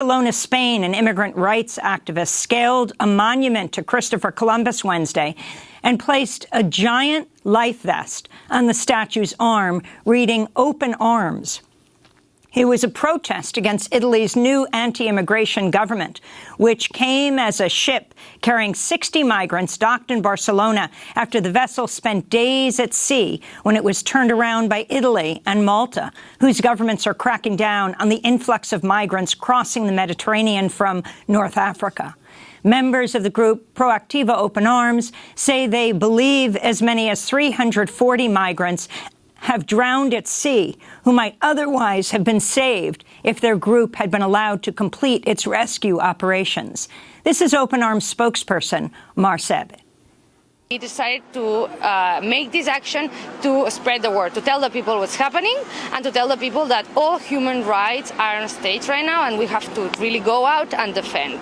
Barcelona, Spain, an immigrant rights activist scaled a monument to Christopher Columbus Wednesday and placed a giant life vest on the statue's arm, reading Open Arms. It was a protest against Italy's new anti-immigration government, which came as a ship carrying 60 migrants docked in Barcelona after the vessel spent days at sea when it was turned around by Italy and Malta, whose governments are cracking down on the influx of migrants crossing the Mediterranean from North Africa. Members of the group Proactiva Open Arms say they believe as many as 340 migrants have drowned at sea who might otherwise have been saved if their group had been allowed to complete its rescue operations. This is Open Arms spokesperson Mar Sebbet. We decided to uh, make this action to spread the word, to tell the people what's happening, and to tell the people that all human rights are on stage right now, and we have to really go out and defend.